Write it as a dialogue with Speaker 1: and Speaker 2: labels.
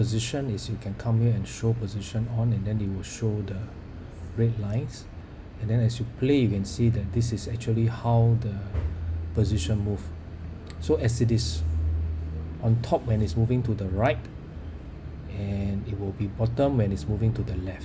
Speaker 1: position is you can come here and show position on and then it will show the red lines. And then as you play you can see that this is actually how the position move. So as it is on top when it's moving to the right and it will be bottom when it's moving to the left.